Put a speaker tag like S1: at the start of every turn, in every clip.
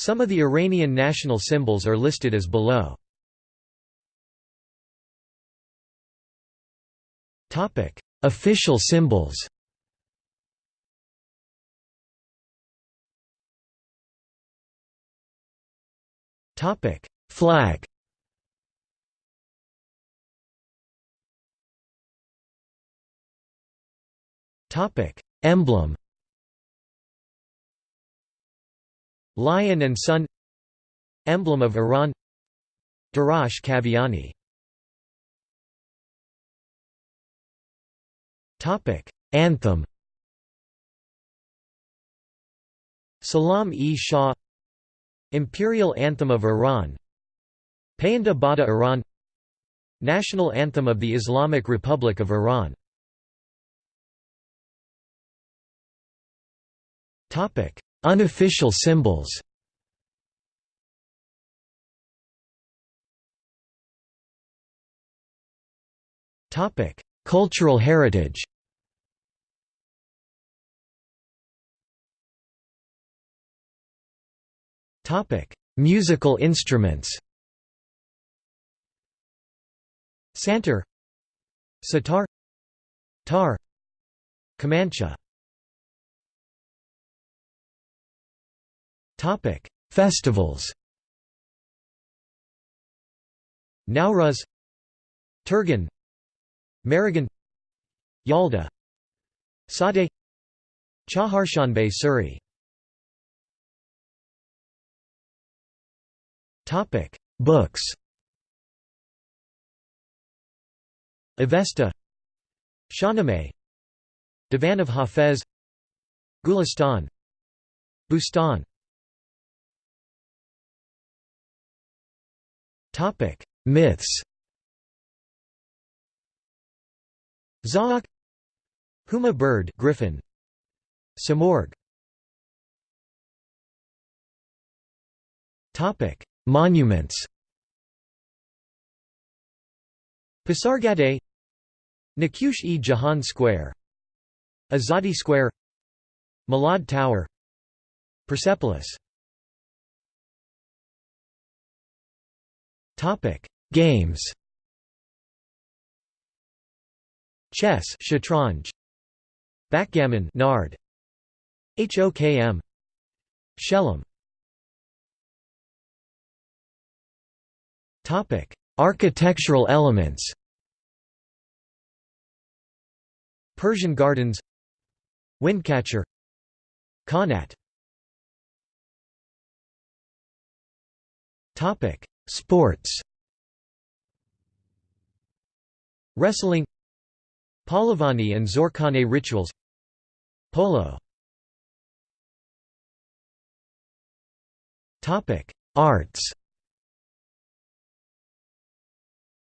S1: Some of the Iranian national symbols are listed as below. Official symbols Topic: Flag Topic: Emblem Lion and Sun Emblem of Iran Derafsh Kaviani Anthem. Salam-e-Shah Imperial Anthem of Iran Payanda Bada Iran National Anthem of the Islamic Republic of Iran Unofficial symbols. Cultural heritage. Musical instruments. Santur Sitar Tar Kamancha Topic: Festivals. Nowruz, Tirgan, Mehregan, Yalda, Sade, Chaharshanbe Suri. Topic: Books. Avesta, Shahnameh, Divan of Hafez, Gulistan, Bustan Topic: Myths. Zahhak Huma bird griffin. Simurgh Topic: Monuments. Pasargadae Naqsh-e-Jahan Square. Azadi Square. Milad Tower. Persepolis Topic: Games. Chess, Shatranj. Backgammon, Nard. HOKM. Shelem. Topic: Architectural elements. Persian Gardens. Windcatcher. Qanat. Topic: Sports. Wrestling. Pahlevani and Zoorkhaneh rituals. Polo. Arts.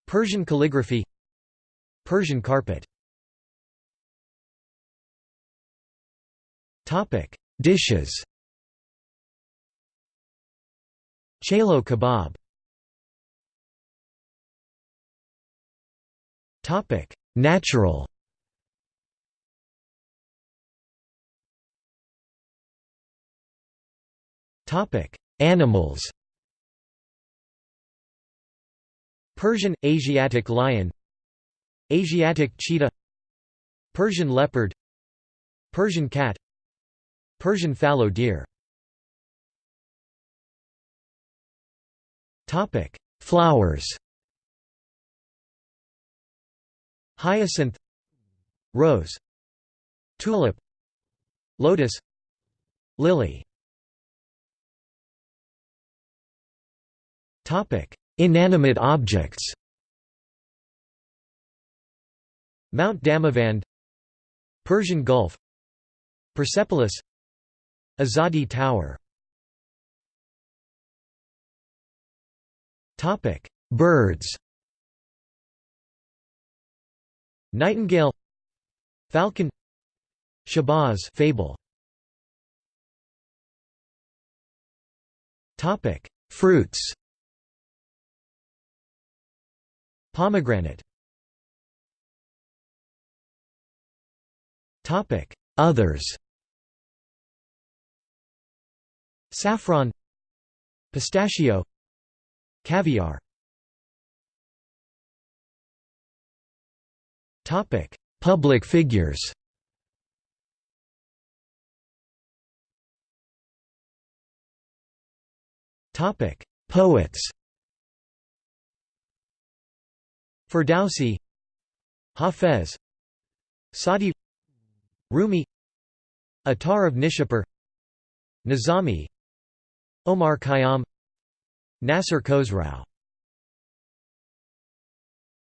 S1: Persian calligraphy. Persian carpet. Dishes. Chelow kebab Topic: Natural. Topic: Animals. Persian Asiatic lion, Asiatic cheetah, Persian leopard, Persian cat, Persian fallow deer. Topic: Flowers. Hyacinth Rose Tulip Lotus Lily. Inanimate objects. Mount Damavand Persian Gulf Persepolis Azadi Tower. Birds Nightingale Falcon Shahbaz fable. Topic Fruits. Pomegranate. Topic Others. Saffron. Pistachio. Caviar Public figures. Topic: Poets. Ferdowsi. Hafez. Saadi Rumi. Attar of Nishapur. Nizami. Omar Khayyam. Nasser Khosrau